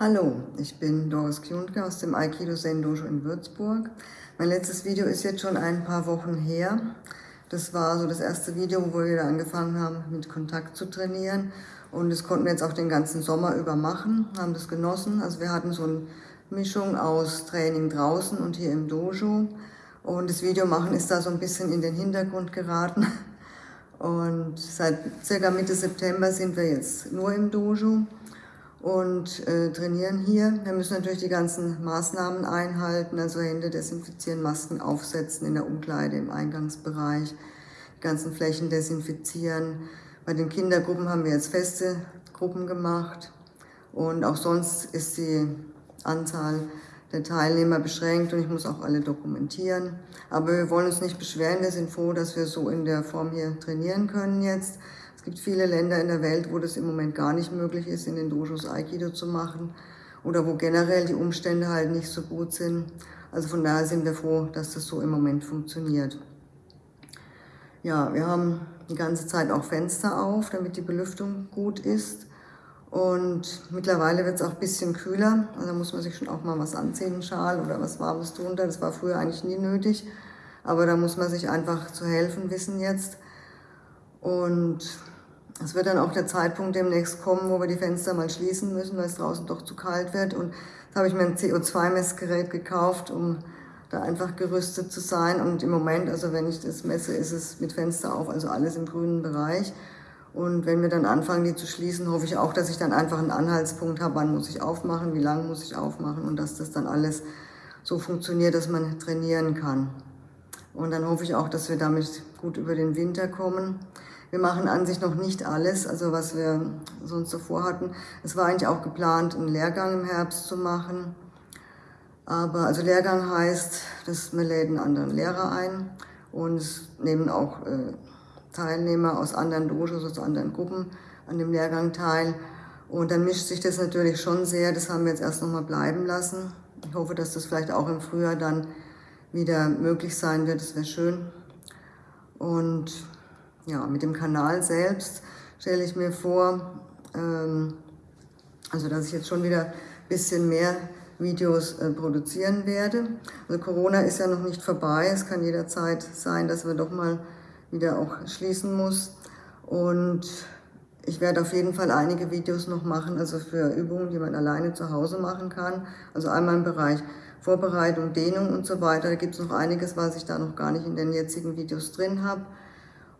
Hallo, ich bin Doris Kjundke aus dem Aikido Zen Dojo in Würzburg. Mein letztes Video ist jetzt schon ein paar Wochen her. Das war so das erste Video, wo wir wieder angefangen haben, mit Kontakt zu trainieren. Und das konnten wir jetzt auch den ganzen Sommer über machen, haben das genossen. Also wir hatten so eine Mischung aus Training draußen und hier im Dojo. Und das Video machen ist da so ein bisschen in den Hintergrund geraten. Und seit circa Mitte September sind wir jetzt nur im Dojo und äh, trainieren hier. Wir müssen natürlich die ganzen Maßnahmen einhalten, also Hände desinfizieren, Masken aufsetzen in der Umkleide, im Eingangsbereich, die ganzen Flächen desinfizieren. Bei den Kindergruppen haben wir jetzt feste Gruppen gemacht und auch sonst ist die Anzahl der Teilnehmer beschränkt und ich muss auch alle dokumentieren. Aber wir wollen uns nicht beschweren, wir sind froh, dass wir so in der Form hier trainieren können jetzt. Gibt viele Länder in der Welt, wo das im Moment gar nicht möglich ist, in den Dojos Aikido zu machen oder wo generell die Umstände halt nicht so gut sind. Also von daher sind wir froh, dass das so im Moment funktioniert. Ja, wir haben die ganze Zeit auch Fenster auf, damit die Belüftung gut ist. Und mittlerweile wird es auch ein bisschen kühler. Also muss man sich schon auch mal was anziehen, einen Schal oder was Warmes drunter. Das war früher eigentlich nie nötig. Aber da muss man sich einfach zu helfen wissen jetzt. Und es wird dann auch der Zeitpunkt demnächst kommen, wo wir die Fenster mal schließen müssen, weil es draußen doch zu kalt wird. Und da habe ich mir ein CO2-Messgerät gekauft, um da einfach gerüstet zu sein. Und im Moment, also wenn ich das messe, ist es mit Fenster auf, also alles im grünen Bereich. Und wenn wir dann anfangen, die zu schließen, hoffe ich auch, dass ich dann einfach einen Anhaltspunkt habe, wann muss ich aufmachen, wie lange muss ich aufmachen und dass das dann alles so funktioniert, dass man trainieren kann. Und dann hoffe ich auch, dass wir damit gut über den Winter kommen. Wir machen an sich noch nicht alles, also was wir sonst so vorhatten. Es war eigentlich auch geplant, einen Lehrgang im Herbst zu machen. Aber also Lehrgang heißt, dass wir läden anderen Lehrer ein und es nehmen auch äh, Teilnehmer aus anderen Dojos, aus anderen Gruppen an dem Lehrgang teil. Und dann mischt sich das natürlich schon sehr. Das haben wir jetzt erst nochmal bleiben lassen. Ich hoffe, dass das vielleicht auch im Frühjahr dann wieder möglich sein wird. Das wäre schön. Und ja, mit dem Kanal selbst stelle ich mir vor, ähm, also dass ich jetzt schon wieder ein bisschen mehr Videos äh, produzieren werde. Also Corona ist ja noch nicht vorbei. Es kann jederzeit sein, dass wir doch mal wieder auch schließen muss. Und ich werde auf jeden Fall einige Videos noch machen, also für Übungen, die man alleine zu Hause machen kann. Also einmal im Bereich Vorbereitung, Dehnung und so weiter. Da gibt es noch einiges, was ich da noch gar nicht in den jetzigen Videos drin habe.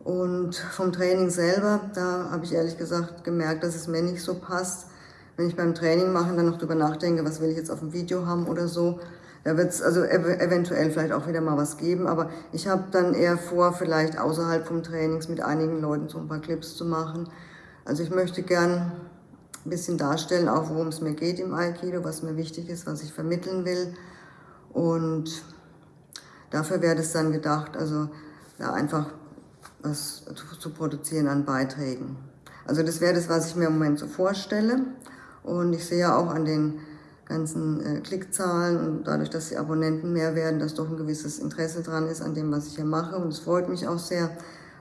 Und vom Training selber, da habe ich ehrlich gesagt gemerkt, dass es mir nicht so passt. Wenn ich beim Training mache dann noch drüber nachdenke, was will ich jetzt auf dem Video haben oder so, da wird es also ev eventuell vielleicht auch wieder mal was geben. Aber ich habe dann eher vor, vielleicht außerhalb vom Trainings mit einigen Leuten so ein paar Clips zu machen. Also ich möchte gern ein bisschen darstellen, auch worum es mir geht im Aikido, was mir wichtig ist, was ich vermitteln will. Und dafür wäre es dann gedacht, also ja, einfach was zu produzieren an Beiträgen. Also das wäre das, was ich mir im Moment so vorstelle. Und ich sehe ja auch an den ganzen äh, Klickzahlen und dadurch, dass die Abonnenten mehr werden, dass doch ein gewisses Interesse dran ist an dem, was ich hier mache. Und es freut mich auch sehr.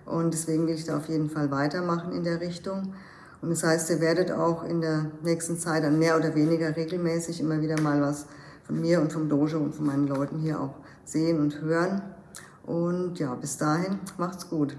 Und deswegen will ich da auf jeden Fall weitermachen in der Richtung. Und das heißt, ihr werdet auch in der nächsten Zeit dann mehr oder weniger regelmäßig immer wieder mal was von mir und vom Dojo und von meinen Leuten hier auch sehen und hören. Und ja, bis dahin, macht's gut.